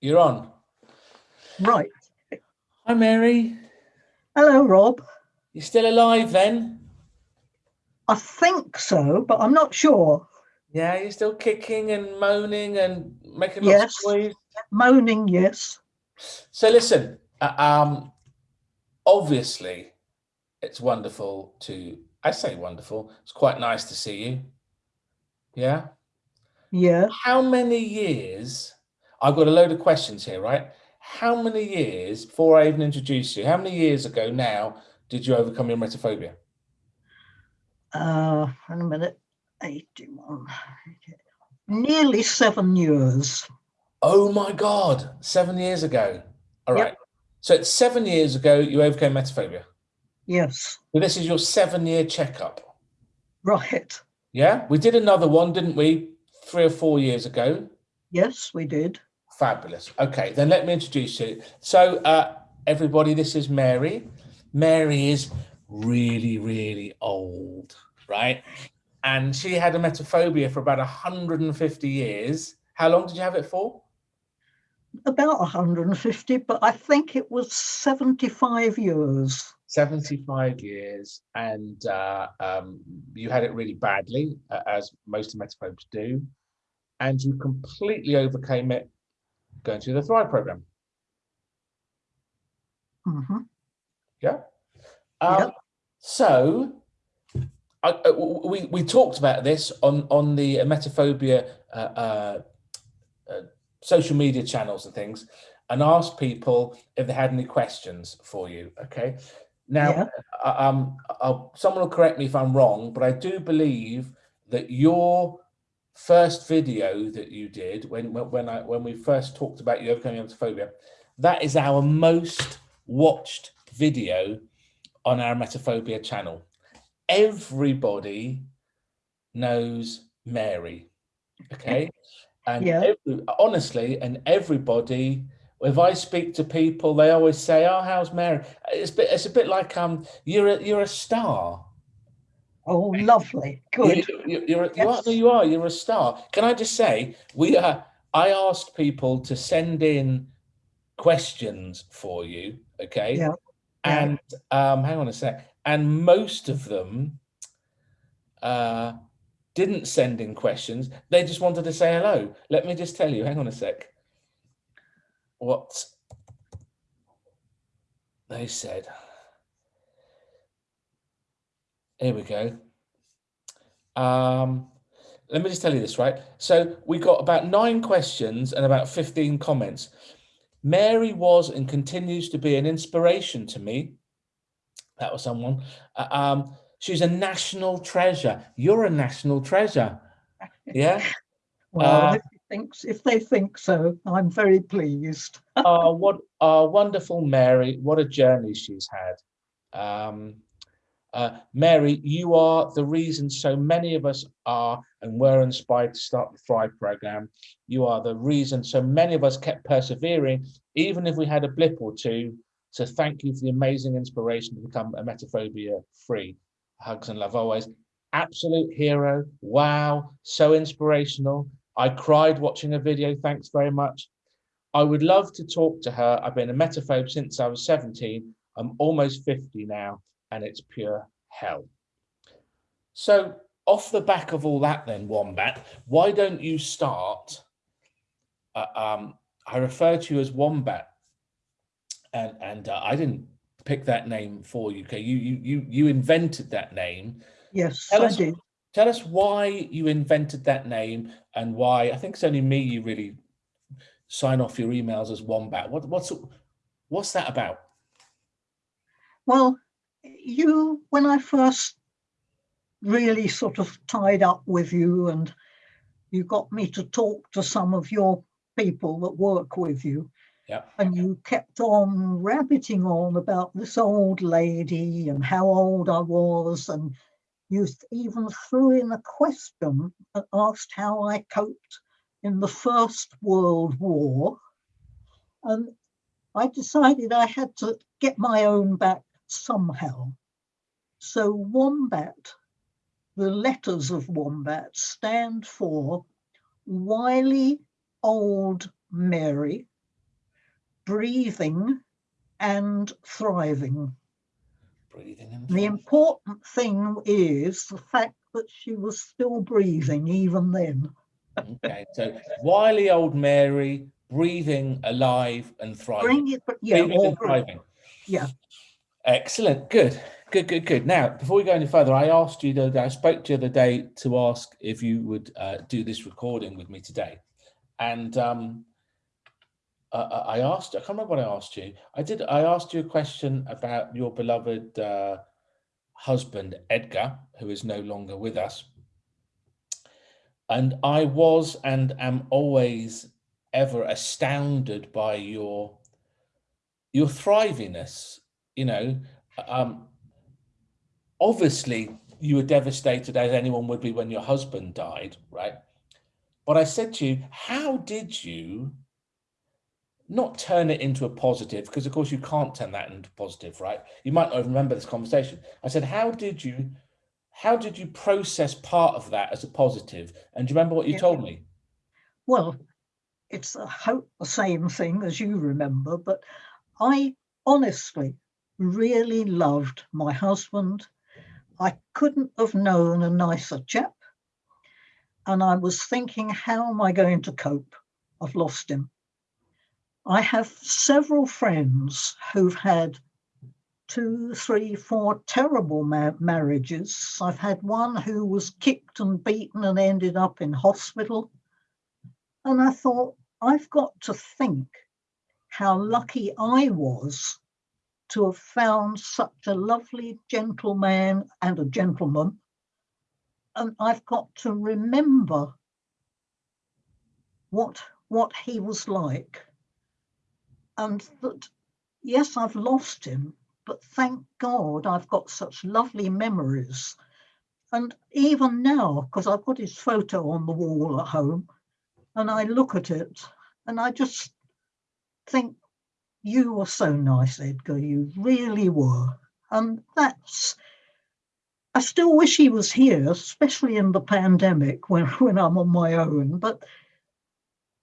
You're on. Right. Hi, Mary. Hello, Rob. You're still alive then? I think so, but I'm not sure. Yeah, you're still kicking and moaning and making Yes. lots of noise. Moaning, yes. So listen, uh, um, obviously, it's wonderful to. I say wonderful. It's quite nice to see you. Yeah. Yeah. How many years? I've got a load of questions here, right? How many years before I even introduced you? How many years ago now did you overcome your emetophobia? Uh, in a minute. 81. Nearly seven years. Oh my God, seven years ago. All right. Yep. So it's seven years ago you overcame emetophobia. Yes. So this is your seven year checkup. Right. Yeah. We did another one, didn't we? Three or four years ago. Yes, we did. Fabulous. Okay, then let me introduce you. So, uh, everybody, this is Mary. Mary is really, really old, right? And she had a emetophobia for about 150 years. How long did you have it for? About 150, but I think it was 75 years. 75 years. And uh, um, you had it really badly, uh, as most emetophobes do. And you completely overcame it going through the Thrive program. Mhm. Yeah. Um, Yep. So, I, uh, we we talked about this on on the Emetophobia uh, uh, uh, social media channels and things, and asked people if they had any questions for you. Okay. Now, Yeah. um, I'll, someone will correct me if I'm wrong, but I do believe that your first video that you did when when I when we first talked about you overcoming emetophobia, that is our most watched video on our Emetophobia channel. Everybody knows Mary, okay? And Yeah. every- honestly, and everybody, if I speak to people, they always say, "Oh, how's Mary?" It's a bit, it's a bit like um, you're a you're a star. Oh, lovely. Good. You, you, you're you, are, Yes. you are. You're a star. Can I just say we are? I asked people to send in questions for you. Okay. Yeah, yeah. And um, hang on a sec. And most of them uh, didn't send in questions. They just wanted to say hello. Let me just tell you. Hang on a sec. What they said. Here we go. Um, let me just tell you this, right? So we got about nine questions and about 15 comments. Mary was and continues to be an inspiration to me. That was someone. Uh, um, she's a national treasure. You're a national treasure. Yeah. Well, Uh, if, thinks, if they think so, I'm very pleased. oh, what a wonderful Mary. What a journey she's had. Um, uh, Mary, you are the reason so many of us are and were inspired to start the Thrive program. You are the reason so many of us kept persevering, even if we had a blip or two. So thank you for the amazing inspiration to become a emetophobia free. Hugs and love always. Absolute hero. Wow. So inspirational. I cried watching a video. Thanks very much. I would love to talk to her. I've been a emetophobe since I was 17. I'm almost 50 now, and it's pure hell. So, off the back of all that, then, Wombat, why don't you start? Uh, um, I refer to you as Wombat, and and uh, I didn't pick that name for you. Okay, you you you you invented that name. Yes, Tell I us, did. tell us why you invented that name and why. I think it's only me you really sign off your emails as Wombat. What what's what's that about? Well, you, when I first really sort of tied up with you and you got me to talk to some of your people that work with you, Yeah. and you kept on rabbiting on about this old lady and how old I was, and you even threw in a question and asked how I coped in the First World War. And I decided I had to get my own back somehow. So Wombat, the letters of Wombat stand for Wily Old Mary, breathing and thriving. Breathing and The important thing is the fact that she was still breathing even then. Okay, so wily old Mary, breathing, alive and thriving. Bring it, yeah, Breathing or and thriving. yeah. Excellent. Good. Good, good, good. Now, before we go any further, I asked you the other day, I spoke to you the other day to ask if you would uh, do this recording with me today. And um, uh, I asked, I can't remember what I asked you. I did, I asked you a question about your beloved uh, husband, Edgar, who is no longer with us. And I was and am always ever astounded by your your thriviness you know um obviously you were devastated as anyone would be when your husband died right? But i said to you how did you not turn it into a positive? Because of course you can't turn that into positive right? You might not remember this conversation. I said how did you how did you process part of that as a positive? and do you remember what you Yeah. told me? Well, it's the same thing as you remember, but I honestly really loved my husband. I couldn't have known a nicer chap. And I was thinking, how am I going to cope? I've lost him. I have several friends who've had two, three, four terrible ma- marriages. I've had one who was kicked and beaten and ended up in hospital. And I thought, I've got to think how lucky I was to have found such a lovely gentleman and a gentleman. And I've got to remember what what he was like. And that yes, I've lost him, but thank God I've got such lovely memories. And even now, because I've got his photo on the wall at home, and I look at it and I just think you were so nice, Edgar. You really were. And that's I still wish he was here, especially in the pandemic when, when I'm on my own. But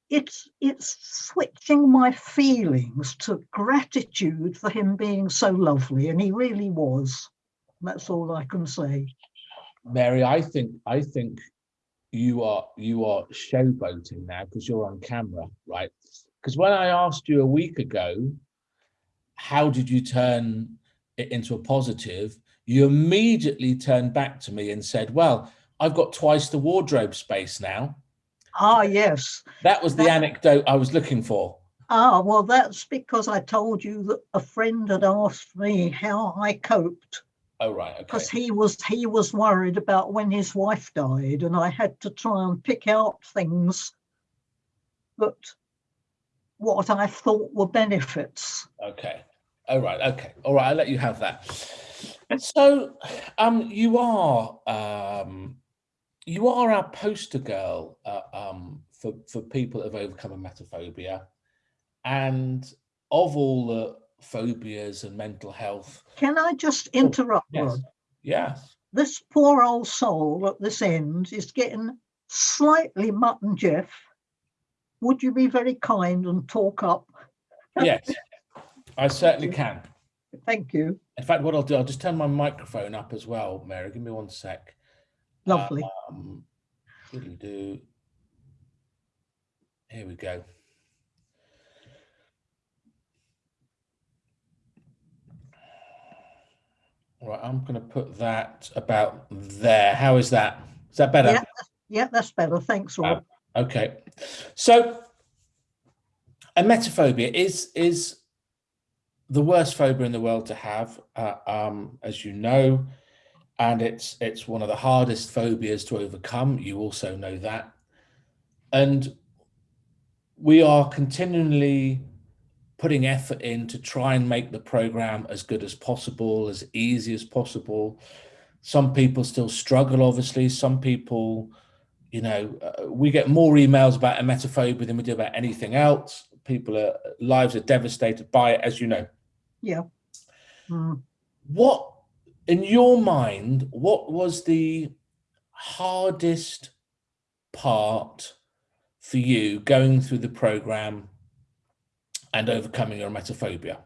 it's it's switching my feelings to gratitude for him being so lovely, and he really was. That's all I can say. Mary, I think I think you are you are showboating now because you're on camera, right? Because when I asked you a week ago, how did you turn it into a positive? You immediately turned back to me and said, "Well, I've got twice the wardrobe space now." Ah, yes. That was the That- anecdote I was looking for. Ah, well, that's because I told you that a friend had asked me how I coped Oh right, okay. because he was he was worried about when his wife died, and I had to try and pick out things that what I thought were benefits. Okay. All right. Okay. All right. I'll let you have that. So, um, you are, um, you are our poster girl, uh, um, for for people that have overcome a emetophobia, and of all the phobias and mental health. Can I just interrupt? Yes. Yes. This poor old soul at this end is getting slightly mutton Jeff. Would you be very kind and talk up? Yes. I certainly can. Thank you. In fact, what I'll do, I'll just turn my microphone up as well, Mary. Give me one sec. Lovely. Um, do. Here we go. Right, I'm going to put that about there. How is that? Is that better? Yeah, yeah, that's better. Thanks, Rob. Okay. So emetophobia is is the worst phobia in the world to have, uh, um, as you know, and it's it's one of the hardest phobias to overcome. You also know that, and we are continually putting effort in to try and make the program as good as possible, as easy as possible. Some people still struggle, obviously. Some people, you know, uh, we get more emails about emetophobia than we do about anything else. People are lives are devastated by it, as you know. Yeah. Mm. What, in your mind, what was the hardest part for you going through the program and overcoming your emetophobia.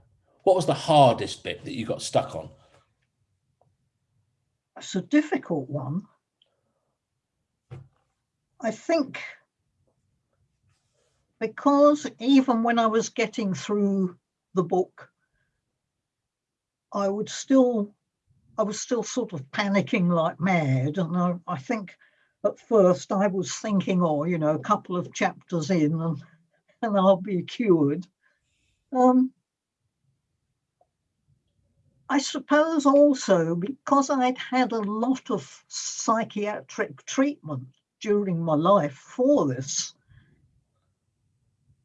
What was the hardest bit that you got stuck on? It's a difficult one. I think because even when I was getting through the book, I would still, I was still sort of panicking like mad. And I, I think at first I was thinking, oh, you know, a couple of chapters in and, and I'll be cured. Um, I suppose also because I'd had a lot of psychiatric treatment during my life for this,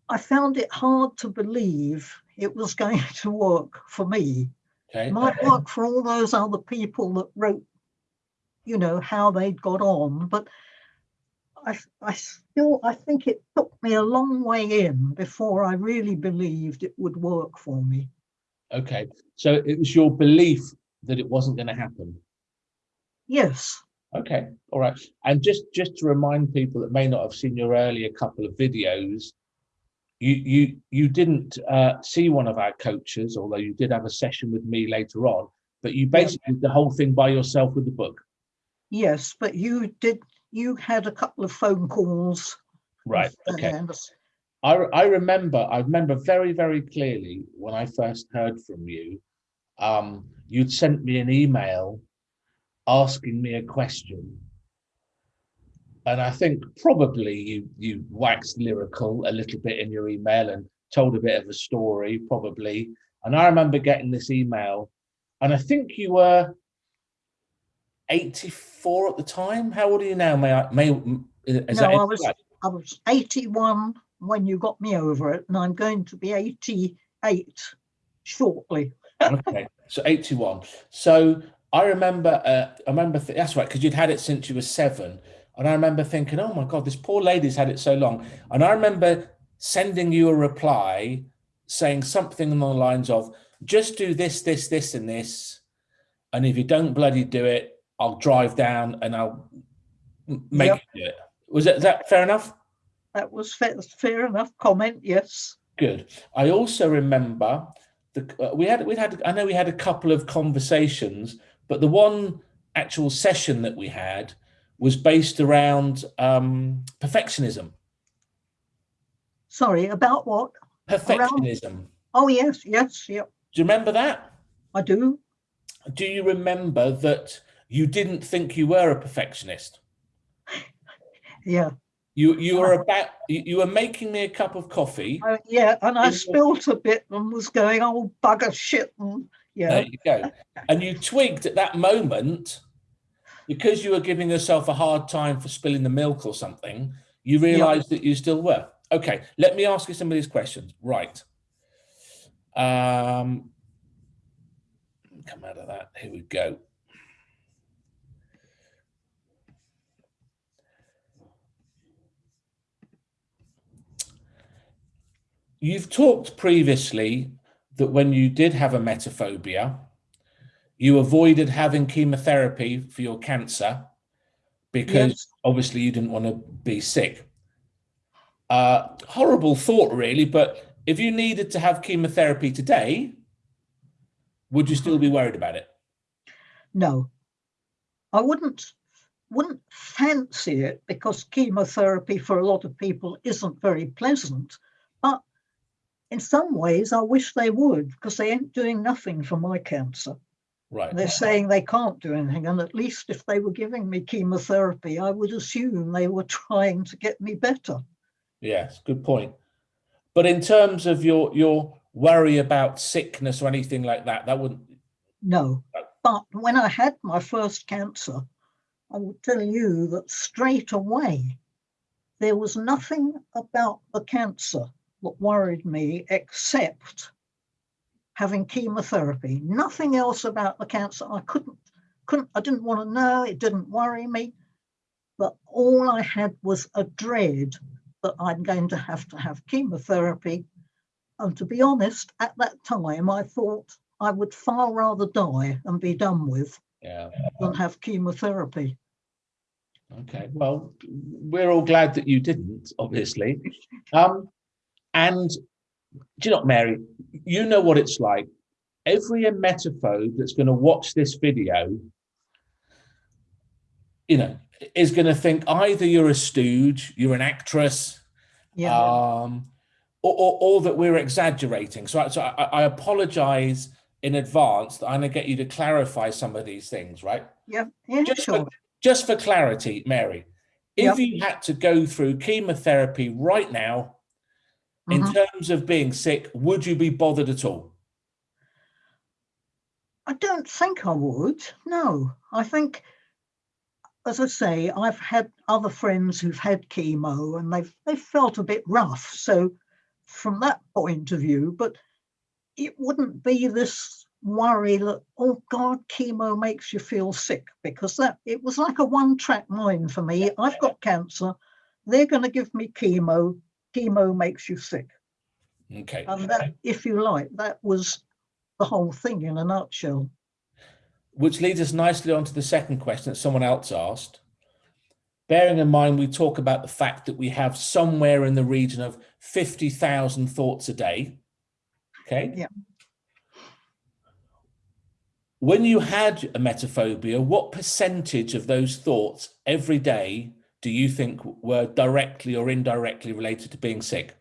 I found it hard to believe it was going to work for me. Okay. It might work for all those other people that wrote, you know, how they'd got on, but I, I still, I think it took me a long way in before I really believed it would work for me. Okay. So it was your belief that it wasn't going to happen. Yes. Okay. All right. And just just to remind people that may not have seen your earlier couple of videos, you you you didn't uh, see one of our coaches, although you did have a session with me later on. But you basically yeah. did the whole thing by yourself with the book. Yes, but you did. You had a couple of phone calls. Right. Okay. I, I remember, I remember very, very clearly when I first heard from you, um, you'd sent me an email asking me a question. And I think probably you, you waxed lyrical a little bit in your email and told a bit of a story, probably. And I remember getting this email, and I think you were 84 at the time. How old are you now? May I, may, is no, I was, I was 81 when you got me over it, and I'm going to be 88 shortly. okay, so 81. So I remember, uh, I remember, that's right, because you'd had it since you were seven. And I remember thinking, oh my God, this poor lady's had it so long. And I remember sending you a reply saying something along the lines of, just do this, this, this, and this. And if you don't bloody do it, I'll drive down and I'll make yep. you do it. Was that, that fair enough? that was fair, fair enough comment. Yes. Good. I also remember the uh, we had we had I know we had a couple of conversations, but the one actual session that we had was based around um, perfectionism. Sorry, about what? Perfectionism. Around... Oh yes, yes, yep. Do you remember that? I do. Do you remember that you didn't think you were a perfectionist? yeah. You you were about you, were making me a cup of coffee. Uh, yeah, and I spilt a bit and was going, oh bugger shit. And, yeah. There you go. and you twigged at that moment because you were giving yourself a hard time for spilling the milk or something. You realised yeah. that you still were. Okay, let me ask you some of these questions. Right. Um, come out of that. Here we go. You've talked previously that when you did have emetophobia, you avoided having chemotherapy for your cancer because yes. obviously you didn't want to be sick. Uh, horrible thought, really, but if you needed to have chemotherapy today, would you still be worried about it? No, I wouldn't wouldn't fancy it because chemotherapy for a lot of people isn't very pleasant. In some ways, I wish they would because they ain't doing nothing for my cancer. Right. They're saying they can't do anything. And at least if they were giving me chemotherapy, I would assume they were trying to get me better. Yes, good point. But in terms of your your worry about sickness or anything like that, that wouldn't. No. But when I had my first cancer, I will tell you that straight away, there was nothing about the cancer what worried me except having chemotherapy. Nothing else about the cancer. I couldn't, couldn't, I didn't want to know. It didn't worry me. But all I had was a dread that I'm going to have to have chemotherapy. And to be honest, at that time, I thought I would far rather die and be done with yeah. than have chemotherapy. Okay, well, we're all glad that you didn't, obviously. Um, and do you know, Mary, you know what it's like. Every emetophobe that's going to watch this video, you know, is going to think either you're a stooge, you're an actress, Yeah. um, or, or, or that we're exaggerating. So, I, so I, I apologize in advance that I'm going to get you to clarify some of these things, right? yeah. Yeah. Just Sure. for, just for clarity, Mary, if Yep. you had to go through chemotherapy right now, in Mhm. terms of being sick, would you be bothered at all? I don't think I would. No, I think, as I say, I've had other friends who've had chemo and they've they've felt a bit rough. So, from that point of view, but it wouldn't be this worry that oh God, chemo makes you feel sick because that it was like a one-track mind for me. I've got cancer. They're going to give me chemo. Chemo makes you sick, Okay. and that, if you like, that was the whole thing in a nutshell. Which leads us nicely on to the second question that someone else asked. Bearing in mind, we talk about the fact that we have somewhere in the region of 50,000 thoughts a day. Okay. Yeah. When you had a emetophobia, what percentage of those thoughts every day do you think were directly or indirectly related to being sick?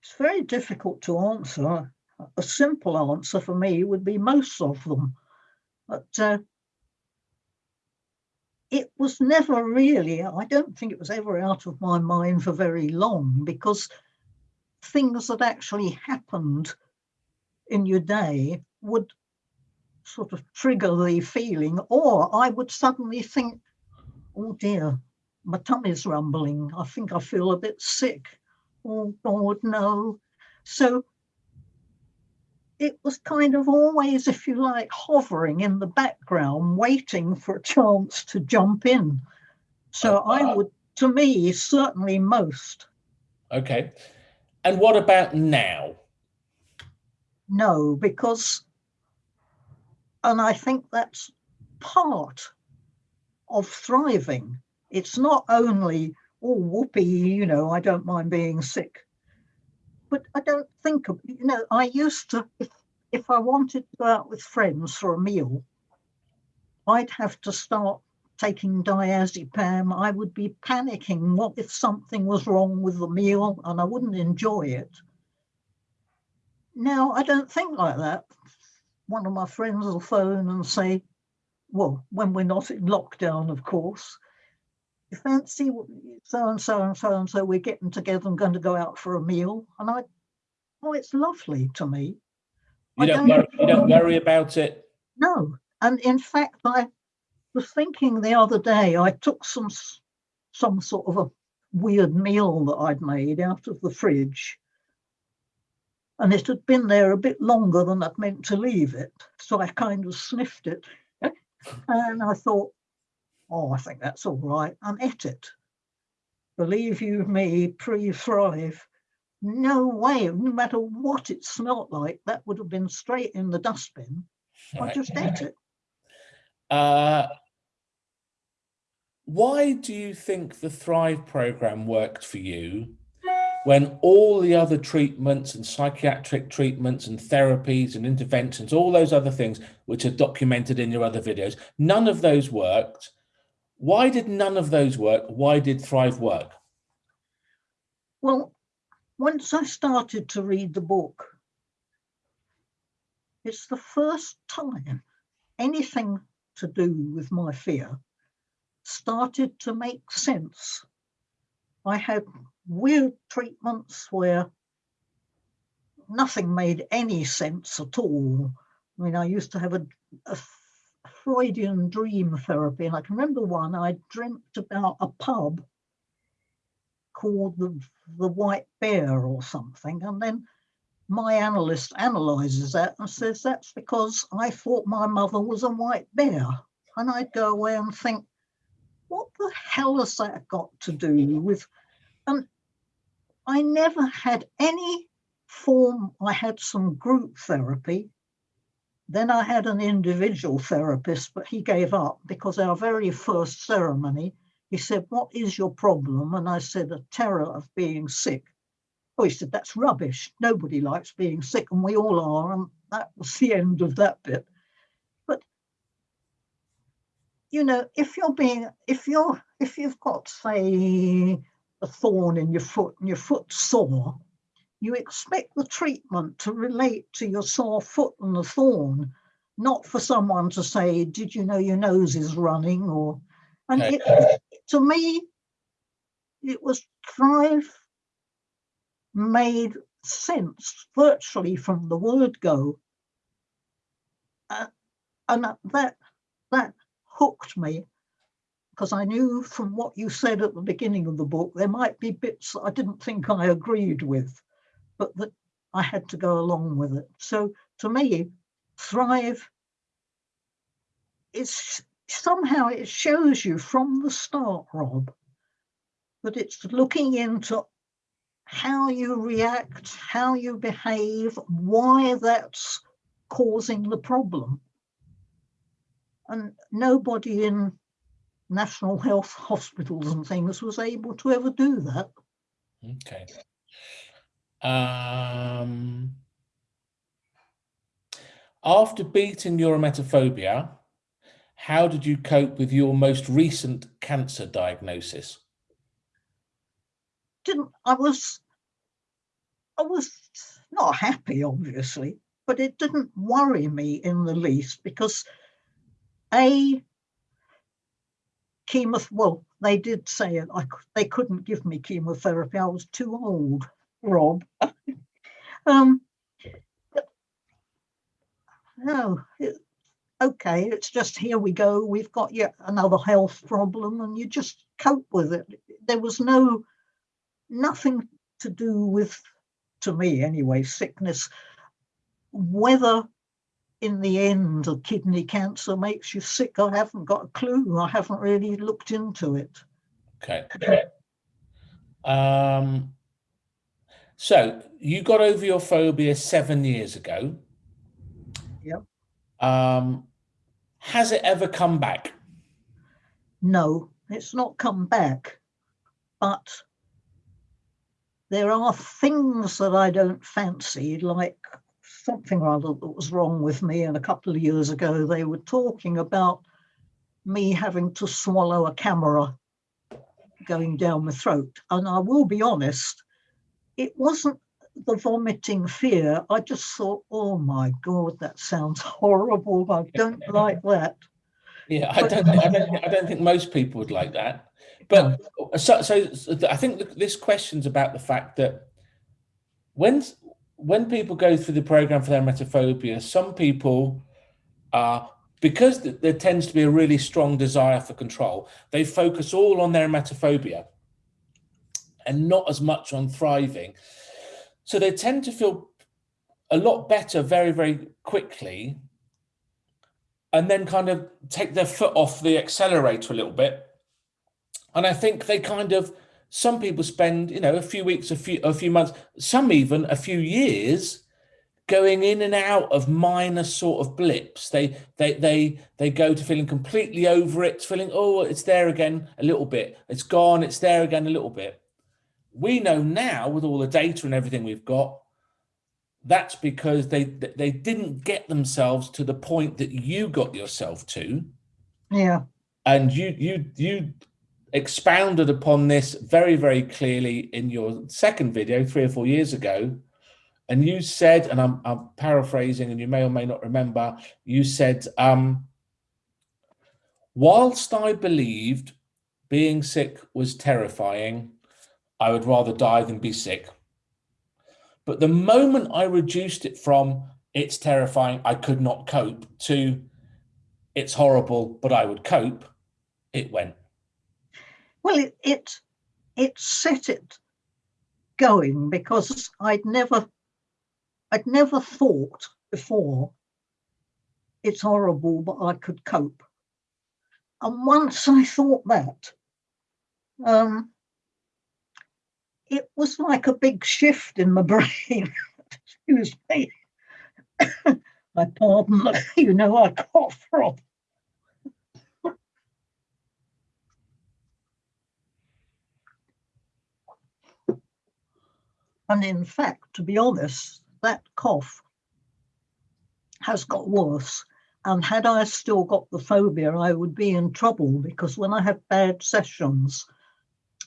It's very difficult to answer. A simple answer for me would be most of them. But uh, it was never really, I don't think it was ever out of my mind for very long because things that actually happened in your day would sort of trigger the feeling, or I would suddenly think, oh dear, my tummy's rumbling. I think I feel a bit sick. Oh God, no. So it was kind of always, if you like, hovering in the background, waiting for a chance to jump in. So I Uh, would, to me, certainly most. Okay. And what about now? No, because, and I think that's part of thriving. It's not only, oh, whoopee, you know, I don't mind being sick. But I don't think of, you know, I used to, if, if I wanted to go out with friends for a meal, I'd have to start taking diazepam. I would be panicking. What if something was wrong with the meal and I wouldn't enjoy it? Now I don't think like that. One of my friends will phone and say, well, when we're not in lockdown, of course, you fancy so and so and so and so, we're getting together and going to go out for a meal. And I, oh, it's lovely to me. You don't, don't- worry, you don't worry about it. No, and in fact, I was thinking the other day, I took some some sort of a weird meal that I'd made out of the fridge. And it had been there a bit longer than I'd meant to leave it. So I kind of sniffed it. And I thought, oh, I think that's all right, and ate it. Believe you me, pre thrive. No way, no matter what it smelt like, that would have been straight in the dustbin. I just ate it. Uh, why do you think the Thrive program worked for you when all the other treatments and psychiatric treatments and therapies and interventions, all those other things which are documented in your other videos, none of those worked? Why did none of those work? Why did Thrive work? Well, once I started to read the book, it's the first time anything to do with my fear started to make sense. I had weird treatments where nothing made any sense at all. I mean, I used to have a, a Freudian dream therapy, and I can remember one I dreamt about a pub called the, the White Bear or something. And then my analyst analyzes that and says that's because I thought my mother was a white bear. And I'd go away and think, what the hell has that got to do with? And I never had any form, I had some group therapy. Then I had an individual therapist, but he gave up because our very first ceremony, he said, What is your problem? And I said, A terror of being sick. Oh, he said, that's rubbish. Nobody likes being sick, and we all are. And that was the end of that bit. But you know, if you're being, if you're, if you've got, say, a thorn in your foot and your foot's sore, you expect the treatment to relate to your sore foot and the thorn, not for someone to say, did you know your nose is running? Or, and it, to me, it was Thrive made sense virtually from the word go. Uh, and that, that hooked me because I knew from what you said at the beginning of the book, there might be bits that I didn't think I agreed with, but that I had to go along with it. So to me, Thrive, it's somehow it shows you from the start, Rob, that it's looking into how you react, how you behave, why that's causing the problem. And nobody in national health hospitals and things was able to ever do that. Okay. Um, after beating your emetophobia, how did you cope with your most recent cancer diagnosis? Didn't I was I was not happy, obviously, but it didn't worry me in the least because a chemo well they did say it I, they couldn't give me chemotherapy i was too old rob. Um no it, okay it's just here we go we've got yet another health problem and you just cope with it. There was no nothing to do with to me anyway sickness. Whether in the end a kidney cancer makes you sick i haven't got a clue i haven't really looked into it Okay. Um, so you got over your phobia seven years ago. Yep. Um, has it ever come back? no it's not come back but there are things that i don't fancy like something or other that was wrong with me and a couple of years ago they were talking about me having to swallow a camera going down my throat and i will be honest it wasn't the vomiting fear i just thought oh my god that sounds horrible i don't like that Yeah, I don't. I don't. think- I don't think most people would like that. But so, so, I think this question's about the fact that when when people go through the program for their emetophobia, some people are because th- there tends to be a really strong desire for control. They focus all on their emetophobia and not as much on thriving. So they tend to feel a lot better very, very quickly and then kind of take their foot off the accelerator a little bit. And I think they kind of some people spend, you know, a few weeks, a few a few months, some even a few years going in and out of minor sort of blips. They they they they go to feeling completely over it, feeling, oh, it's there again a little bit. It's gone, it's there again a little bit. We know now with all the data and everything we've got, that's because they they didn't get themselves to the point that you got yourself to yeah and you you you expounded upon this very very clearly in your second video three or four years ago. And you said and i'm, I'm paraphrasing and you may or may not remember you said um whilst i believed being sick was terrifying i would rather die than be sick. But the moment i reduced it from it's terrifying i could not cope to it's horrible but i would cope it went Well, it it it set it going because I'd never I'd never thought before it's horrible, but I could cope. And once I thought that, um, it was like a big shift in my brain. Excuse me. I pardon, you know, I cough from. And in fact, to be honest, that cough has got worse. And had I still got the phobia, I would be in trouble because when I have bad sessions,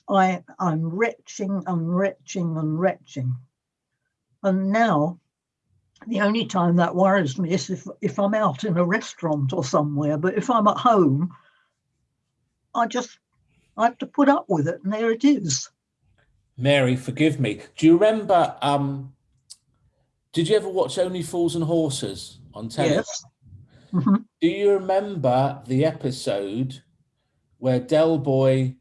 I, I'm retching and retching and retching. And now the only time that worries me is if, if I'm out in a restaurant or somewhere, but if I'm at home, I just I have to put up with it, and there it is. Mary, forgive me. Do you remember? Um, did you ever watch Only Fools and Horses on television? Yes. Mhm. Do you remember the episode where Del Boy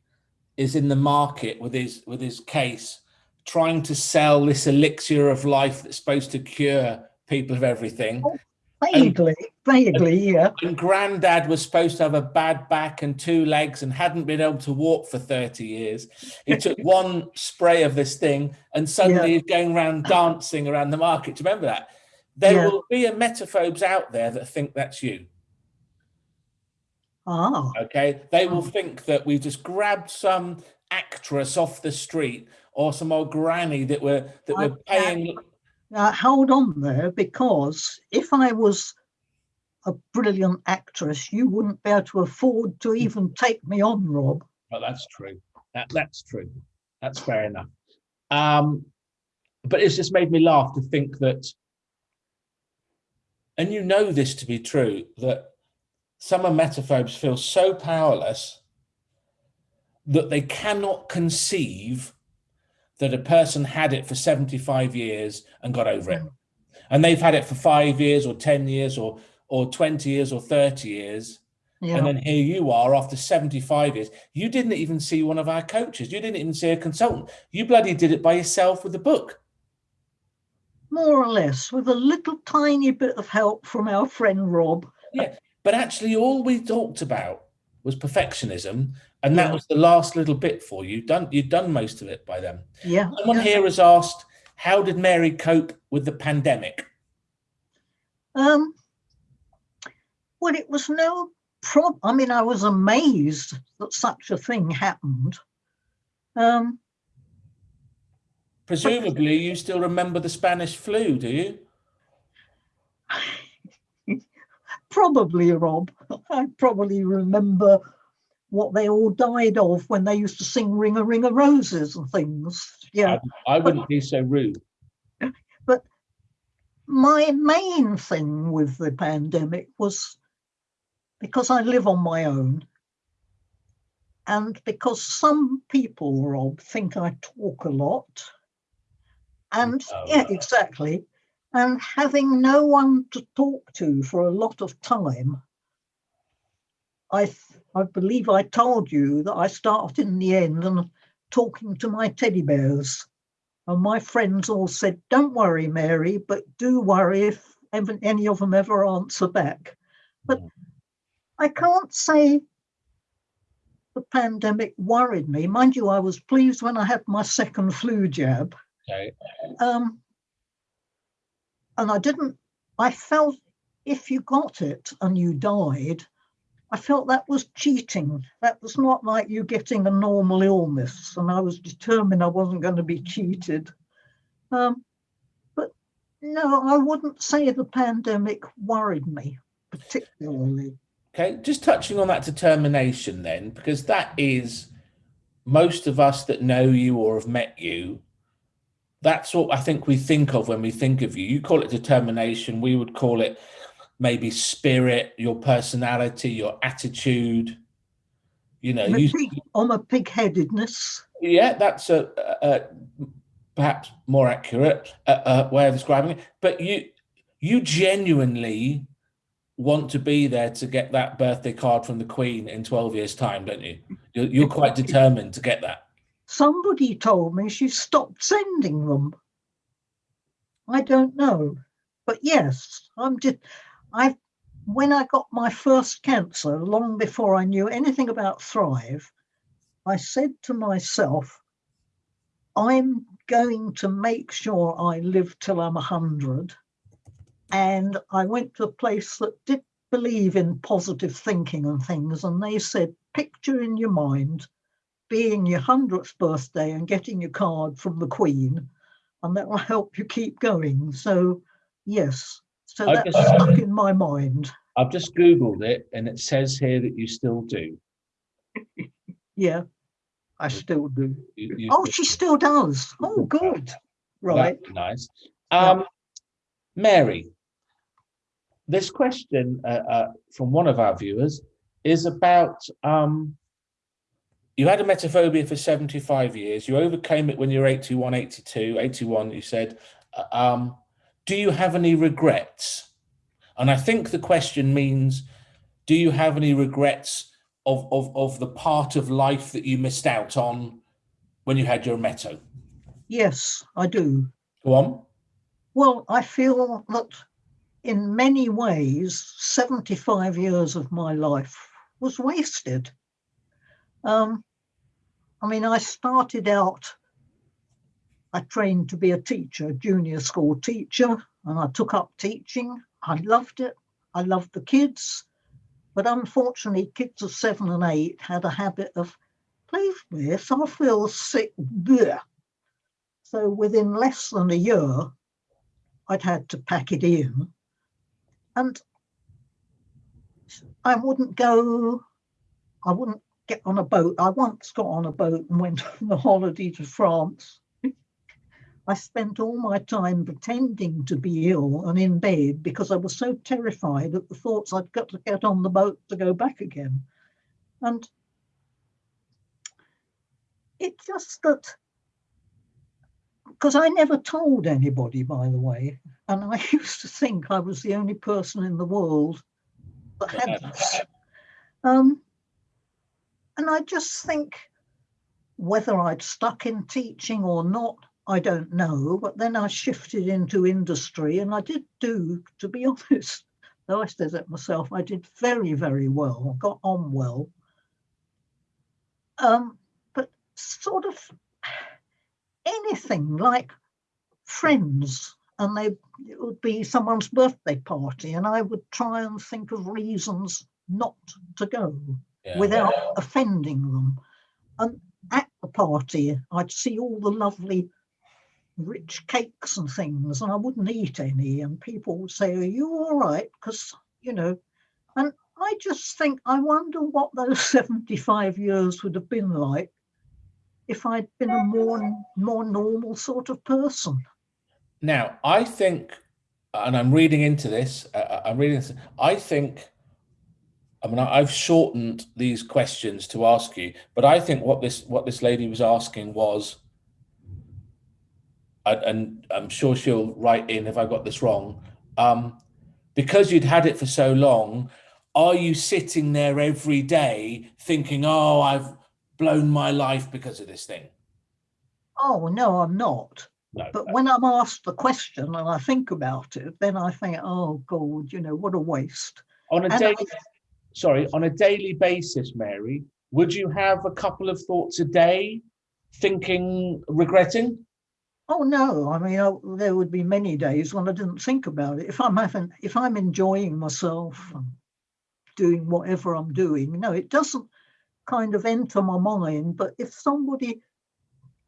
is in the market with his with his case, trying to sell this elixir of life that's supposed to cure people of everything? Vaguely, vaguely, yeah. And Grandad was supposed to have a bad back and two legs and hadn't been able to walk for 30 years. He took one spray of this thing and suddenly Yeah. he's going around dancing around the market. Do you remember that? There Yeah. will be emetophobes out there that think that's you. Ah, Okay. They will Oh. think that we just grabbed some actress off the street or some old granny that we're that we're paying. Now hold on there, because if I was a brilliant actress, you wouldn't be able to afford to even take me on, Rob. Well, that's true. That, that's true. That's fair enough. Um, but it's just made me laugh to think that, and you know this to be true, that some emetophobes feel so powerless that they cannot conceive that a person had it for 75 years and got over it. And they've had it for five years or 10 years or or 20 years or 30 years. Yeah. And then here you are after 75 years. You didn't even see one of our coaches. You didn't even see a consultant. You bloody did it by yourself with the book. More or less, with a little tiny bit of help from our friend Rob. Yeah, but actually, all we talked about was perfectionism. And that was the last little bit for you. Done, you'd done most of it by then. Yeah. Someone here has asked, how did Mary cope with the pandemic? Um, well, it was no problem. I mean, I was amazed that such a thing happened. Um, Presumably, you still remember the Spanish flu, do you? probably, Rob. I probably remember what they all died of when they used to sing Ring a Ring of Roses and things. Yeah. I wouldn't be so rude. But my main thing with the pandemic was because I live on my own and because some people, Rob, think I talk a lot. And Oh, yeah, uh, exactly. And having no one to talk to for a lot of time, I I believe I told you that I started in the end and talking to my teddy bears. And my friends all said, Don't worry, Mary, but do worry if any of them ever answer back. But Mm. I can't say the pandemic worried me. Mind you, I was pleased when I had my second flu jab. Okay. Um, and I didn't, I felt if you got it and you died, I felt that was cheating. That was not like you getting a normal illness. And I was determined I wasn't going to be cheated. Um, but no, I wouldn't say the pandemic worried me particularly. Okay, just touching on that determination then, because that is most of us that know you or have met you. That's what I think we think of when we think of you. You call it determination. We would call it maybe spirit, your personality, your attitude. You know, I'm a you, pig, I'm a pig-headedness. yeah, that's a, a, a perhaps more accurate uh, uh, way of describing it. But you, you genuinely want to be there to get that birthday card from the Queen in twelve years' time, don't you? You're, you're quite determined to get that. Somebody told me she stopped sending them. I don't know, but yes, I'm just. I, when I got my first cancer, long before I knew anything about Thrive, I said to myself, "I'm going to make sure I live till I'm a hundred." And I went to a place that did believe in positive thinking and things, and they said, "Picture in your mind." being your 100th birthday and getting your card from the Queen and that will help you keep going. So yes, so I that's just- stuck in my mind. I've just Googled it and it says here that you still do. Yeah, I still do. You- you Oh, she still does. Oh, good. Right. That's nice. Yeah. Um, Mary, this question uh, uh, from one of our viewers is about um, you had emetophobia for 75 years. You overcame it when you were 81, 82, 81, you said. Uh, um, do you have any regrets? And I think the question means, do you have any regrets of, of, of the part of life that you missed out on when you had your meto? Yes, I do. Go on. Well, I feel that in many ways, 75 years of my life was wasted. Um, I mean, I started out, I trained to be a teacher, a junior school teacher, and I took up teaching. I loved it. I loved the kids. But unfortunately, kids of seven and eight had a habit of, please, miss, I feel sick. Bleh. So within less than a year, I'd had to pack it in. And I wouldn't go, I wouldn't get on a boat. I once got on a boat and went on a holiday to France. I spent all my time pretending to be ill and in bed because I was so terrified at the thoughts I'd got to get on the boat to go back again. And it's just that because I never told anybody, by the way, and I used to think I was the only person in the world that had this. Um, and I just think whether I'd stuck in teaching or not, I don't know. But then I shifted into industry, and I did do, to be honest, though I said it myself, I did very, very well, got on well. Um, but sort of anything like friends and they it would be someone's birthday party and i would try and think of reasons not to go Yeah. without offending them and at the party i'd see all the lovely rich cakes and things and i wouldn't eat any and people would say are you all right because you know and i just think i wonder what those 75 years would have been like if I'd been a more more normal sort of person. Now, I think, and I'm reading into this, uh, I'm reading this, I think, I mean, I've shortened these questions to ask you, but I think what this, what this lady was asking was, and, and I'm sure she'll write in if I got this wrong, um, because you'd had it for so long, are you sitting there every day thinking, oh, I've blown my life because of this thing? Oh no, I'm not. No. But when I'm asked the question and I think about it, then I think, oh God, you know, what a waste. On a And daily, I- sorry, on a daily basis, Mary, would you have a couple of thoughts a day, thinking, regretting? Oh no, I mean, I, there would be many days when I didn't think about it. If I'm having, if I'm enjoying myself and doing whatever I'm doing, no, it doesn't kind of enter my mind. But if somebody,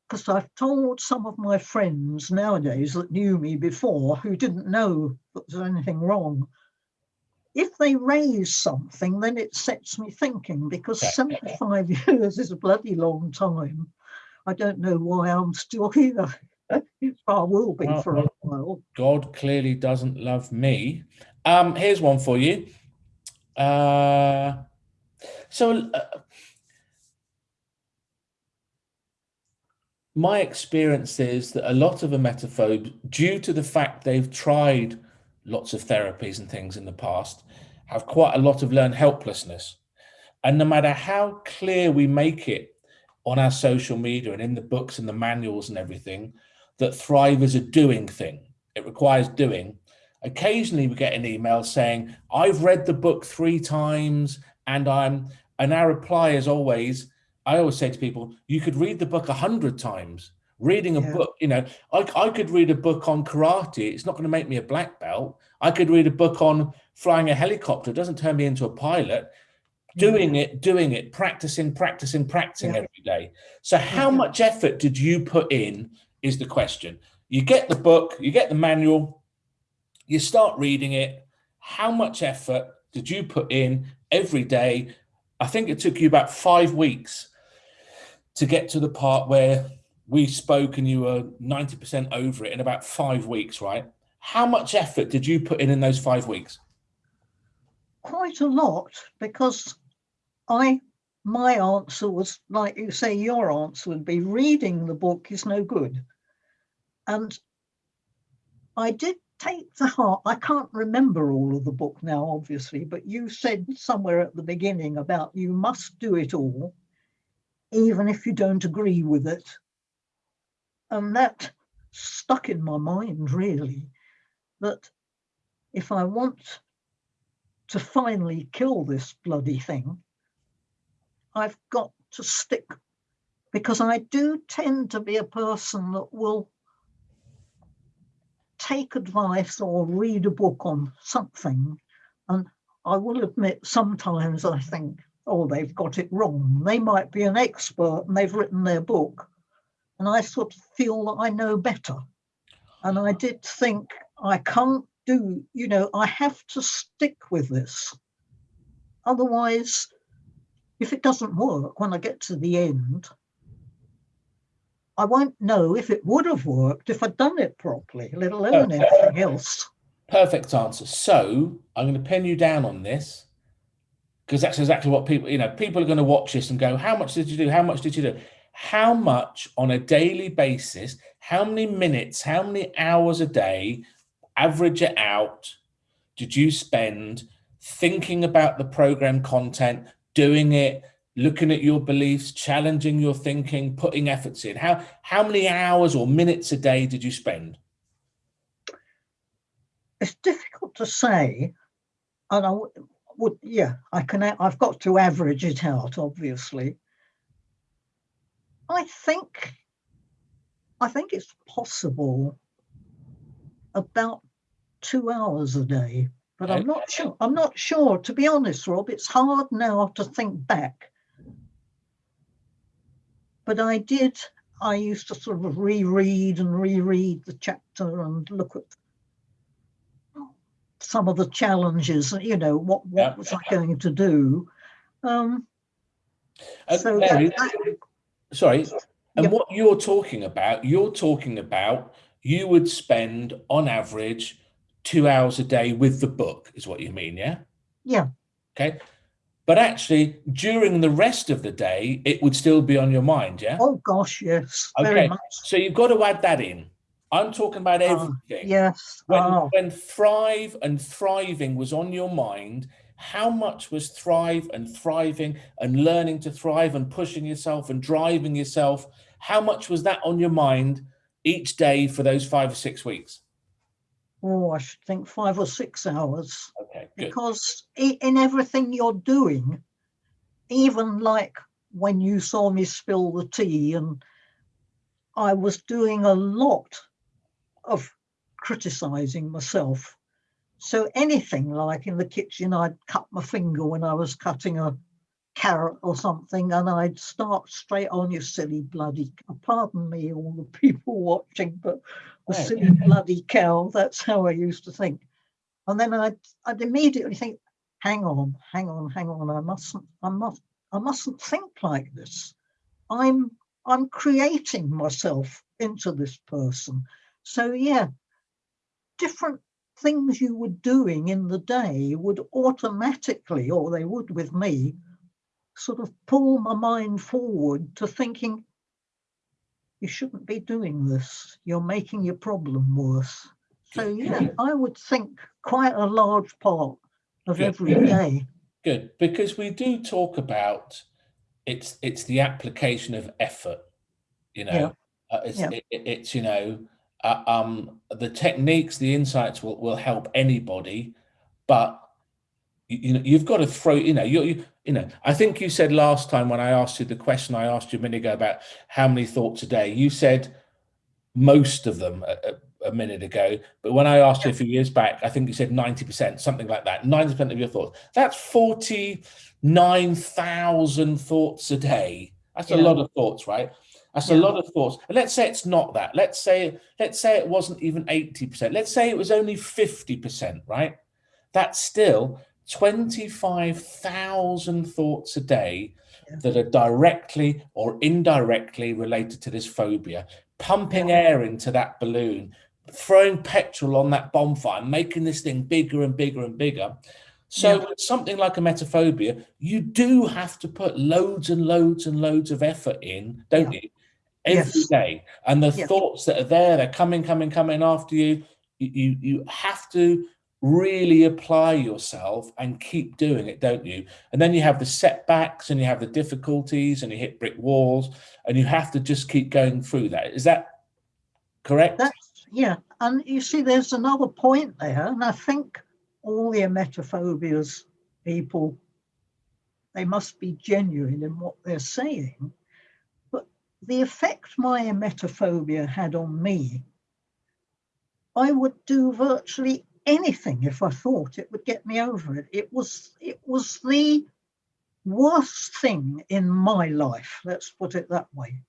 because I've told some of my friends nowadays that knew me before who didn't know that there's anything wrong, if they raise something, then it sets me thinking because 75 years is a bloody long time. I don't know why I'm still here. I will be Well, for a while. God clearly doesn't love me. Um, here's one for you. Uh, so, uh, my experience is that a lot of emetophobes, due to the fact they've tried lots of therapies and things in the past, have quite a lot of learned helplessness. And no matter how clear we make it on our social media and in the books and the manuals and everything, that Thrive is a doing thing. It requires doing. Occasionally we get an email saying, I've read the book three times and I'm, and our reply is always, I always say to people, you could read the book a hundred times. Reading a Yeah. book, you know, I, I could read a book on karate. It's not going to make me a black belt. I could read a book on flying a helicopter. It doesn't turn me into a pilot. Doing it, doing it, practicing, practicing, practicing Yeah. every day. So how Yeah. much effort did you put in is the question. you get the book, you get the manual, you start reading it. How much effort did you put in every day? I think it took you about five weeks to get to the part where we spoke and you were 90% over it in about five weeks, right? How much effort did you put in in those five weeks? Quite a lot because I, my answer was like you say, your answer would be reading the book is no good. And I did take the heart, I can't remember all of the book now, obviously, but you said somewhere at the beginning about you must do it all, even if you don't agree with it. And that stuck in my mind really, that if I want to finally kill this bloody thing, I've got to stick because I do tend to be a person that will take advice or read a book on something. And I will admit, sometimes I think, oh, they've got it wrong. They might be an expert and they've written their book and I sort of feel that I know better. And I did think I can't do, you know, I have to stick with this. Otherwise, if it doesn't work when I get to the end, I won't know if it would have worked if I'd done it properly, let alone okay. anything else. Perfect answer. So I'm going to pin you down on this because that's exactly what people, you know, people are going to watch this and go, how much did you do? How much did you do? how much on a daily basis, how many minutes, how many hours a day, average it out, did you spend thinking about the program content, doing it, looking at your beliefs, challenging your thinking, putting efforts in? How, how many hours or minutes a day did you spend? It's difficult to say. And I would, yeah, I can, I've got to average it out, obviously. I think, I think it's possible about two hours a day, but I'm not sure. I'm not sure, to be honest, Rob, it's hard now to think back. But I did, I used to sort of reread and reread the chapter and look at some of the challenges, you know, what, what yeah. was I going to do? Um, uh, so Mary, that, sorry, and what you're talking about, you're talking about you would spend on average two hours a day with the book is what you mean, yeah? Yeah. Okay. But actually, during the rest of the day, it would still be on your mind, yeah? Oh, gosh, yes. Okay. So you've got to add that in. I'm talking about ah, everything. Yes. When, oh. when thrive and thriving was on your mind, how much was thrive and thriving and learning to thrive and pushing yourself and driving yourself how much was that on your mind each day for those five or six weeks oh i should think five or six hours okay good. because in everything you're doing even like when you saw me spill the tea and i was doing a lot of criticizing myself so anything like in the kitchen, I'd cut my finger when I was cutting a carrot or something, and I'd start straight on, you silly bloody, pardon me, all the people watching, but the silly bloody cow, that's how I used to think. And then I'd, I'd immediately think, hang on, hang on, hang on, I mustn't, I must, I mustn't think like this. I'm, I'm creating myself into this person. So yeah, different things you were doing in the day would automatically, or they would with me, sort of pull my mind forward to thinking, you shouldn't be doing this. You're making your problem worse. So yeah, I would think quite a large part of Good. every day. Good, because we do talk about it's it's the application of effort. You know, yeah. uh, it's yeah. it, it's you know uh, um, the techniques, the insights will, will help anybody, but you, you know, you've got to throw, you know, you, you, you know, I think you said last time when I asked you the question I asked you a minute ago about how many thoughts a day, you said most of them a, a, a minute ago, but when I asked you a few years back, I think you said 90%, something like that, 90% of your thoughts. That's 49,000 thoughts a day. That's yeah. a lot of thoughts, right? That's Yeah. a lot of thoughts. And let's say it's not that. Let's say let's say it wasn't even 80%. Let's say it was only 50%, right? That's still 25,000 thoughts a day Yeah. that are directly or indirectly related to this phobia, pumping air into that balloon, throwing petrol on that bonfire, making this thing bigger and bigger and bigger. So Yeah. with something like emetophobia, you do have to put loads and loads and loads of effort in, don't you? Every Yes. day. And the Yeah. thoughts that are there, they're coming, coming, coming after you. You, you, you have to really apply yourself and keep doing it, don't you? And then you have the setbacks and you have the difficulties and you hit brick walls and you have to just keep going through that. Is that correct? That's yeah, and you see, there's another point there, and I think all the emetophobias people, they must be genuine in what they're saying. But the effect my emetophobia had on me, I would do virtually anything if I thought it would get me over it. It was it was the worst thing in my life, let's put it that way.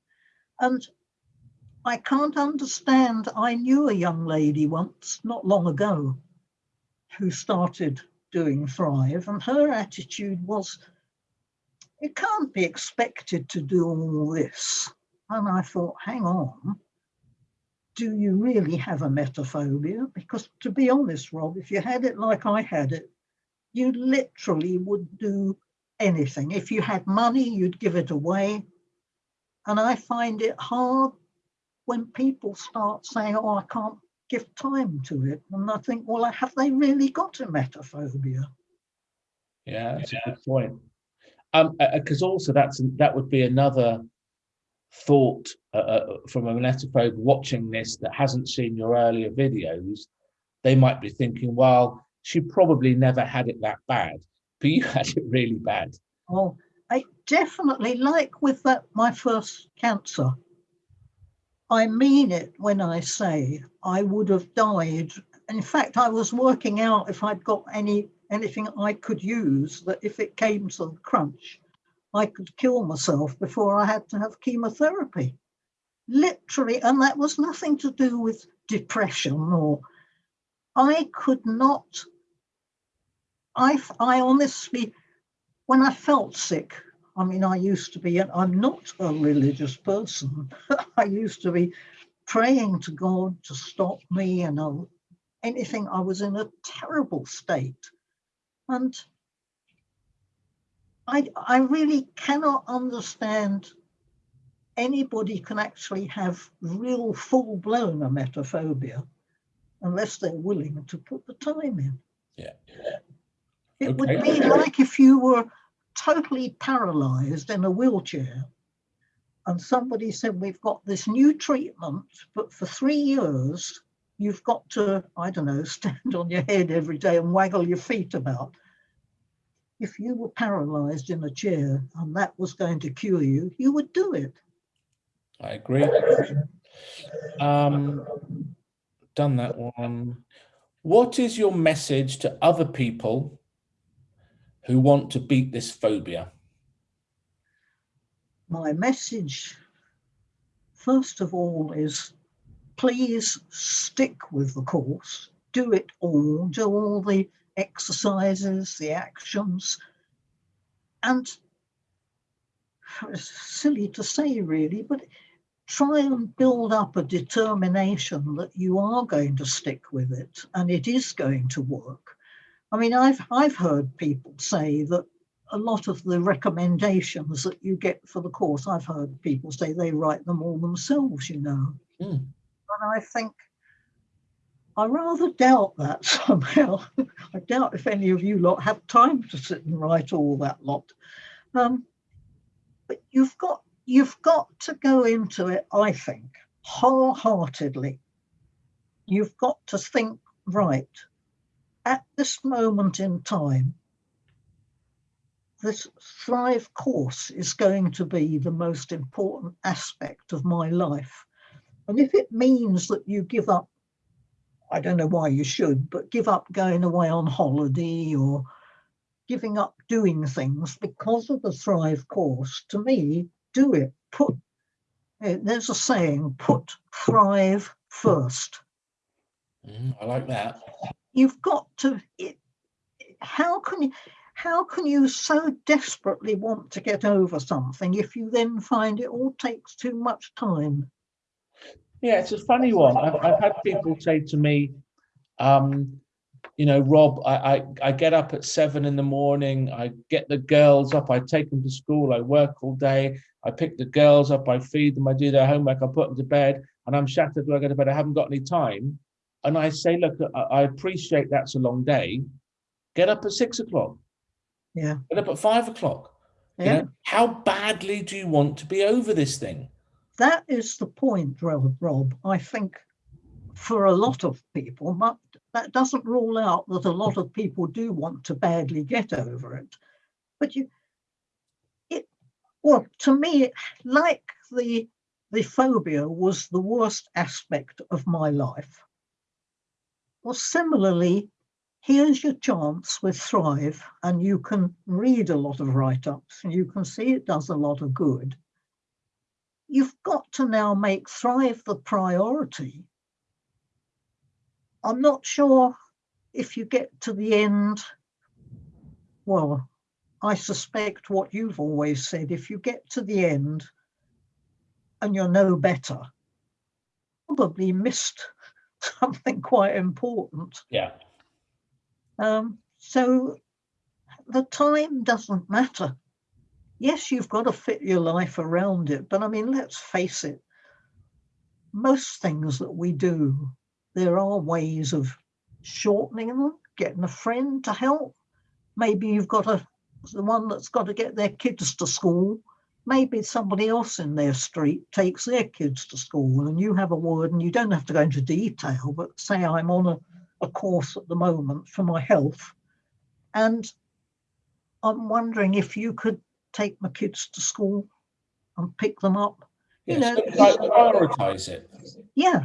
And I can't understand. I knew a young lady once, not long ago, who started doing Thrive, and her attitude was, it can't be expected to do all this. And I thought, hang on, do you really have emetophobia? Because to be honest, Rob, if you had it like I had it, you literally would do anything. If you had money, you'd give it away. And I find it hard when people start saying, oh, I can't give time to it. And I think, well, have they really got emetophobia? Yeah, that's a good point. Um, because also that's that would be another thought uh, uh, from an emetophobe watching this that hasn't seen your earlier videos. They might be thinking, well, she probably never had it that bad, but you had it really bad. Oh, I definitely like with that my first cancer. I mean it when I say I would have died. In fact, I was working out if I'd got any anything I could use that if it came to the crunch, I could kill myself before I had to have chemotherapy. Literally, and that was nothing to do with depression or I could not. I, I honestly, when I felt sick, I mean, I used to be, and I'm not a religious person. I used to be praying to God to stop me and uh, anything. I was in a terrible state. And I, I really cannot understand anybody can actually have real full blown emetophobia unless they're willing to put the time in. Yeah. It would Okay. be like if you were totally paralyzed in a wheelchair and somebody said, We've got this new treatment, but for three years, you've got to, I don't know, stand on your head every day and waggle your feet about. If you were paralyzed in a chair and that was going to cure you, you would do it. I agree. Um, done that one. What is your message to other people who want to beat this phobia? my message, first of all, is please stick with the course, do it all, do all the exercises, the actions, and it's silly to say really, but try and build up a determination that you are going to stick with it and it is going to work. I mean, I've I've heard people say that a lot of the recommendations that you get for the course, I've heard people say they write them all themselves, you know. Hmm. And I think I rather doubt that somehow. I doubt if any of you lot have time to sit and write all that lot. Um, but you've got you've got to go into it, I think, wholeheartedly. You've got to think, right, at this moment in time, this Thrive course is going to be the most important aspect of my life. And if it means that you give up, I don't know why you should, but give up going away on holiday or giving up doing things because of the Thrive course, to me, do it. Put Uh, There's a saying, put thrive first. Mm, I like that. You've got to, it, how can you, how can you so desperately want to get over something if you then find it all takes too much time? Yeah, it's a funny one. I've, I've had people say to me, um, you know, Rob, I, I, I get up at seven in the morning, I get the girls up, I take them to school, I work all day, I pick the girls up, I feed them, I do their homework, I put them to bed, and I'm shattered when I go to bed, I haven't got any time. And I say, look, I, I appreciate that's a long day. Get up at six o'clock, Yeah, get up at five o'clock. You yeah. know, how badly do you want to be over this thing? That is the point, Rob. I think for a lot of people, but that doesn't rule out that a lot of people do want to badly get over it. But you, it, well, to me, like the the phobia was the worst aspect of my life. Well, similarly, here's your chance with Thrive, and you can read a lot of write-ups, and you can see it does a lot of good you've got to now make Thrive the priority. I'm not sure if you get to the end. Well, I suspect what you've always said if you get to the end and you're no better, probably missed something quite important. Yeah. Um, so the time doesn't matter yes, you've got to fit your life around it. But I mean, let's face it, most things that we do, there are ways of shortening them, getting a friend to help. Maybe you've got a the one that's got to get their kids to school. Maybe somebody else in their street takes their kids to school and you have a word and you don't have to go into detail, but say I'm on a, a course at the moment for my health. And I'm wondering if you could take my kids to school and pick them up. You Yes, know, like prioritize it. yeah,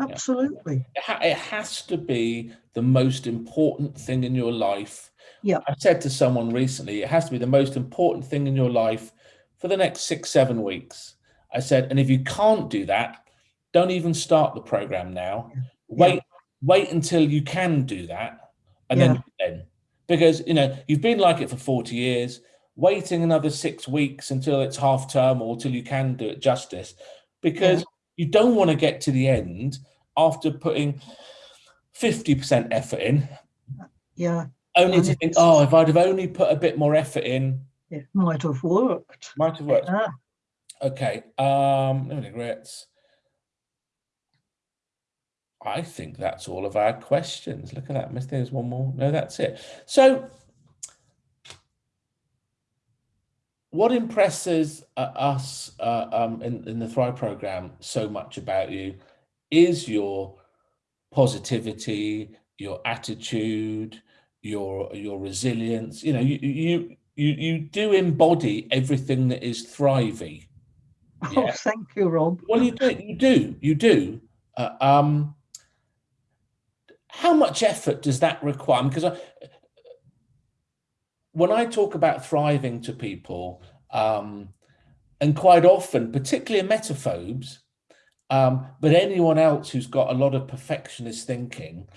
absolutely. It, ha- it has to be the most important thing in your life. Yeah. I said to someone recently, it has to be the most important thing in your life for the next six, seven weeks. I said, and if you can't do that, don't even start the program now. Wait, wait until you can do that, and then then because you know you've been like it for 40 years. Waiting another six weeks until it's half term or till you can do it justice, because you don't want to get to the end after putting 50% effort in, Yeah, only And to think, oh, if I'd have only put a bit more effort in, it might have worked. might have worked. Yeah. Okay, um, no regrets. I think that's all of our questions. Look at that, Miss. There's one more. No, that's it. So, what impresses uh, us uh, um, in, in the Thrive program so much about you is your positivity, your attitude, your your resilience. You know, you you you you do embody everything that is thriving. Oh, thank you, Rob. Well, you do, you do, you do. Uh, um, how much effort does that require? Because I, when I talk about thriving to people, um, and quite often, particularly emetophobes, um, but anyone else who's got a lot of perfectionist thinking,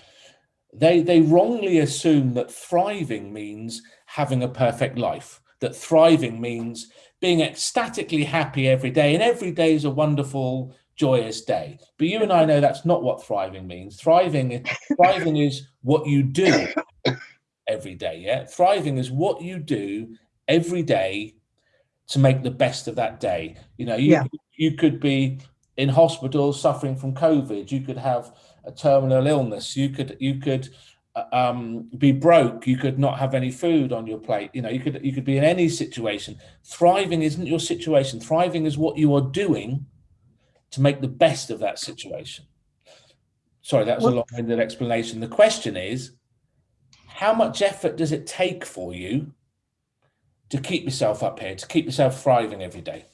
they they wrongly assume that thriving means having a perfect life. That thriving means being ecstatically happy every day, and every day is a wonderful, joyous day. But you and I know that's not what thriving means. Thriving, thriving is what you do every day. Yeah, thriving is what you do every day to make the best of that day. You know, you Yeah. you could be in hospital suffering from COVID. You could have a terminal illness. You could you could uh, um, be broke. You could not have any food on your plate. You know, you could you could be in any situation. Thriving isn't your situation. Thriving is what you are doing to make the best of that situation. Sorry, that was a long-winded explanation. The question is, how much effort does it take for you to keep yourself up here, to keep yourself thriving every day?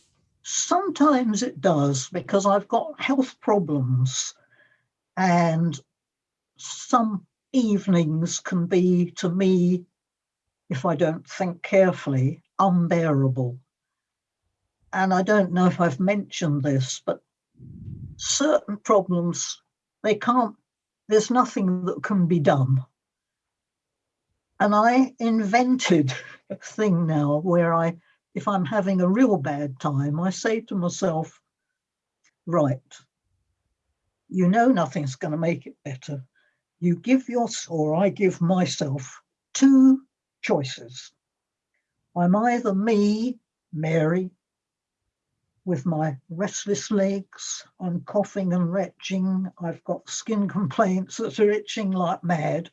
Sometimes it does because I've got health problems and some evenings can be to me, if I don't think carefully, unbearable. and I don't know if I've mentioned this, but certain problems, they can't, there's nothing that can be done. And I invented a thing now where I, if I'm having a real bad time, I say to myself, right, you know nothing's going to make it better. You give your, or I give myself two choices. I'm either me, Mary, with my restless legs, I'm coughing and retching, I've got skin complaints that are itching like mad.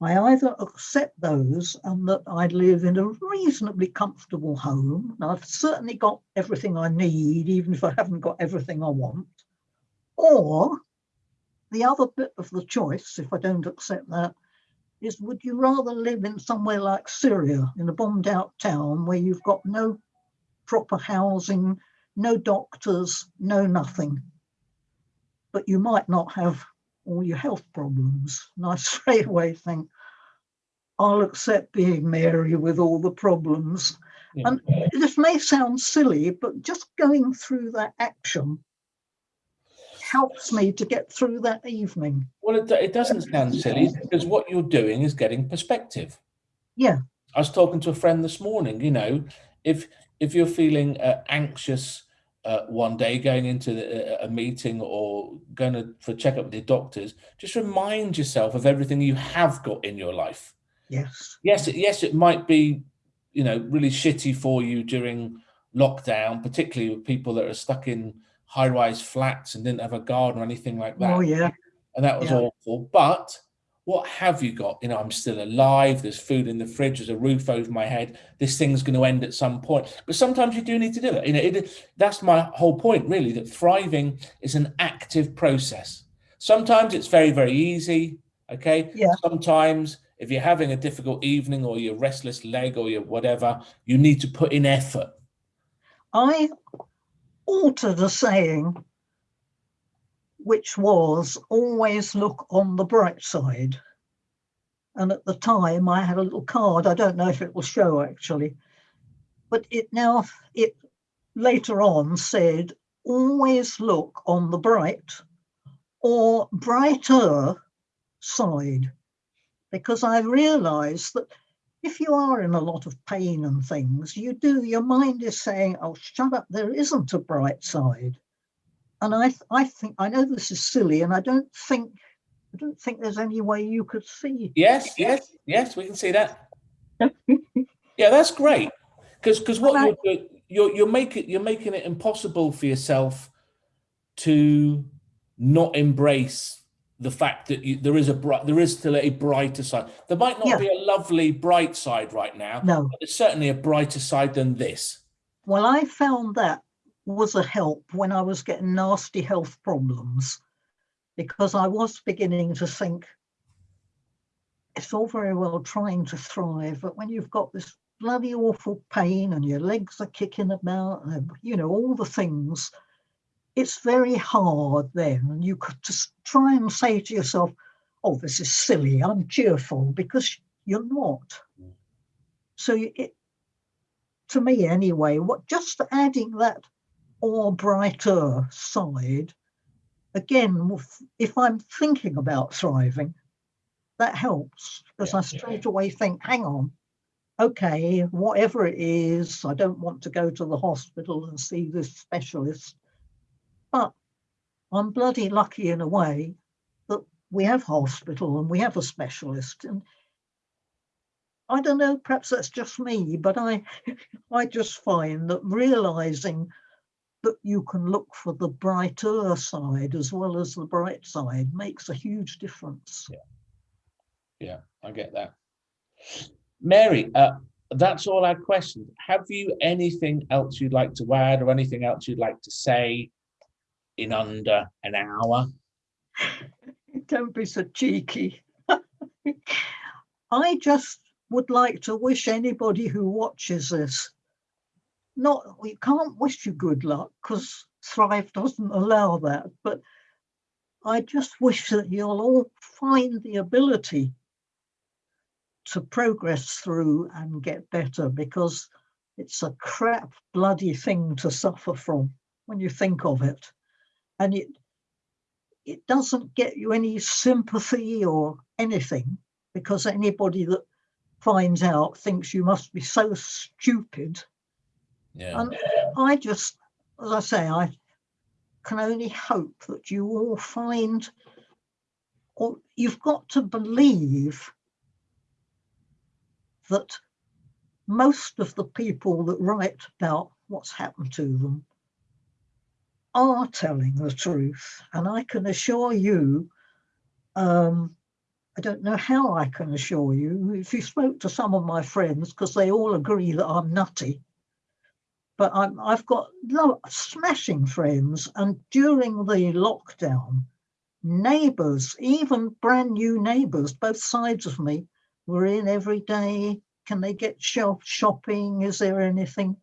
I either accept those and that I live in a reasonably comfortable home, and I've certainly got everything I need, even if I haven't got everything I want, or the other bit of the choice, if I don't accept that, is would you rather live in somewhere like Syria, in a bombed out town where you've got no proper housing, no doctors, no nothing. But you might not have all your health problems. And I straight away think, I'll accept being Mary with all the problems. Yeah. And this may sound silly, but just going through that action helps me to get through that evening. Well, it, it doesn't sound silly because what you're doing is getting perspective. Yeah. I was talking to a friend this morning, you know, if if you're feeling uh, anxious uh, one day going into the, a meeting or going to for checkup with your doctors, just remind yourself of everything you have got in your life. Yes. Yes, yes, it might be, you know, really shitty for you during lockdown, particularly with people that are stuck in high-rise flats and didn't have a garden or anything like that. Oh yeah. And that was yeah. awful. But what have you got? You know, I'm still alive. There's food in the fridge. There's a roof over my head. This thing's going to end at some point. But sometimes you do need to do it. You know, it, that's my whole point, really, that thriving is an active process. Sometimes it's very, very easy. Okay. Yeah. Sometimes if you're having a difficult evening or your restless leg or your whatever, you need to put in effort. I altered a saying which was always look on the bright side. And at the time I had a little card, I don't know if it will show actually, but it now, it later on said, always look on the bright or brighter side. Because I realized that if you are in a lot of pain and things, you do, your mind is saying, oh, shut up, there isn't a bright side and I, I think I know this is silly, and I don't think I don't think there's any way you could see. Yes, yes, yes, we can see that. yeah, that's great. Because because what you're doing, you're you're making you're making it impossible for yourself to not embrace the fact that you, there is a bright there is still a brighter side. There might not yeah. be a lovely bright side right now. No, but there's certainly a brighter side than this. Well, I found that was a help when I was getting nasty health problems because I was beginning to think it's all very well trying to thrive, but when you've got this bloody awful pain and your legs are kicking about, and, you know, all the things, it's very hard then. And you could just try and say to yourself, oh, this is silly, I'm cheerful, because you're not. Mm. So it, to me anyway, what just adding that or brighter side, again, if I'm thinking about thriving, that helps because yeah, I straight yeah. away think, hang on, okay, whatever it is, I don't want to go to the hospital and see this specialist, but I'm bloody lucky in a way that we have hospital and we have a specialist. And I don't know, perhaps that's just me, but I, I just find that realizing that you can look for the brighter side as well as the bright side makes a huge difference. Yeah, yeah I get that. Mary, uh, that's all our questions. Have you anything else you'd like to add or anything else you'd like to say in under an hour? Don't be so cheeky. I just would like to wish anybody who watches this not we can't wish you good luck because Thrive doesn't allow that. But I just wish that you'll all find the ability to progress through and get better because it's a crap bloody thing to suffer from when you think of it. And it it doesn't get you any sympathy or anything because anybody that finds out thinks you must be so stupid. Yeah. And I just, as I say, I can only hope that you all find, or you've got to believe that most of the people that write about what's happened to them are telling the truth. And I can assure you, um, I don't know how I can assure you, if you spoke to some of my friends, because they all agree that I'm nutty, but I'm, I've got smashing friends. And during the lockdown, neighbours, even brand new neighbours, both sides of me, were in every day. Can they get shop shopping? Is there anything?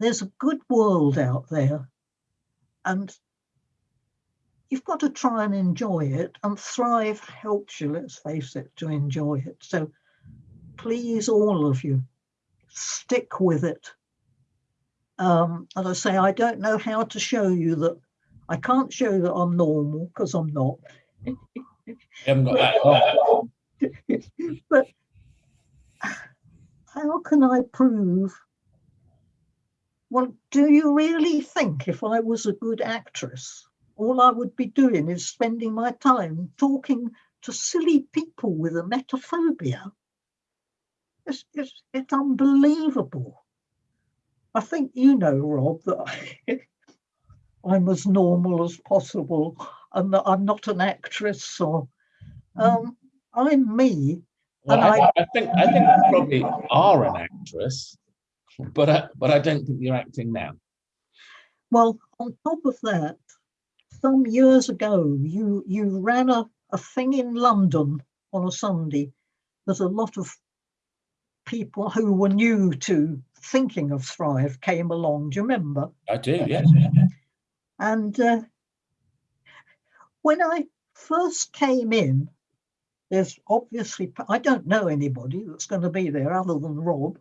There's a good world out there. And you've got to try and enjoy it. And Thrive helps you, let's face it, to enjoy it. So please, all of you, stick with it. Um, as I say, I don't know how to show you that. I can't show that I'm normal because I'm not. You haven't got that far. but how can I prove? Well, do you really think if I was a good actress, all I would be doing is spending my time talking to silly people with emetophobia? It's, it's, it's unbelievable. I think you know, Rob, that I, I'm as normal as possible and that I'm not an actress or um, I'm me. Well, I, I think I think you probably are an actress, but I, but I don't think you're acting now. Well, on top of that, some years ago, you you ran a, a thing in London on a Sunday. There's a lot of people who were new to thinking of Thrive came along. Do you remember? I do, yes. And uh, when I first came in, there's obviously, I don't know anybody that's going to be there other than Rob.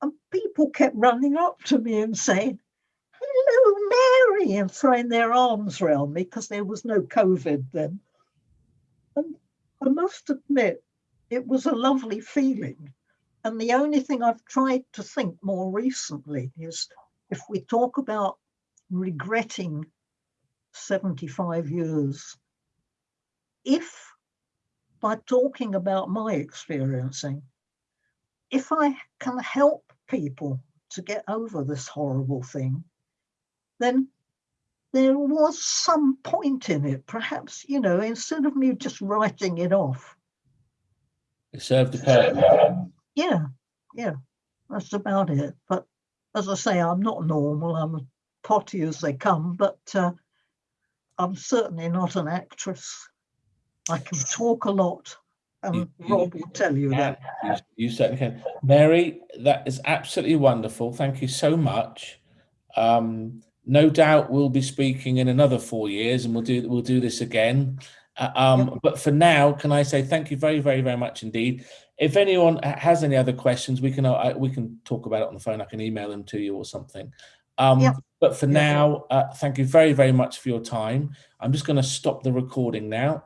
And people kept running up to me and saying, Hello, Mary, and throwing their arms around me because there was no COVID then. And I must admit, it was a lovely feeling. And the only thing I've tried to think more recently is if we talk about regretting 75 years, if by talking about my experiencing, if I can help people to get over this horrible thing, then there was some point in it. Perhaps, you know, instead of me just writing it off, It served a purpose. Yeah, yeah, that's about it. But as I say, I'm not normal. I'm as potty as they come, but uh, I'm certainly not an actress. I can talk a lot, and You- you- Rob will tell you that. You, you certainly can. Mary, that is absolutely wonderful. Thank you so much. Um, no doubt we'll be speaking in another four years and we'll do we'll do this again. Uh, um. But for now, can I say thank you very, very, very much indeed. If anyone has any other questions, we can uh, we can talk about it on the phone. I can email them to you or something. Um, Yep. But for now, uh, thank you very, very much for your time. I'm just going to stop the recording now.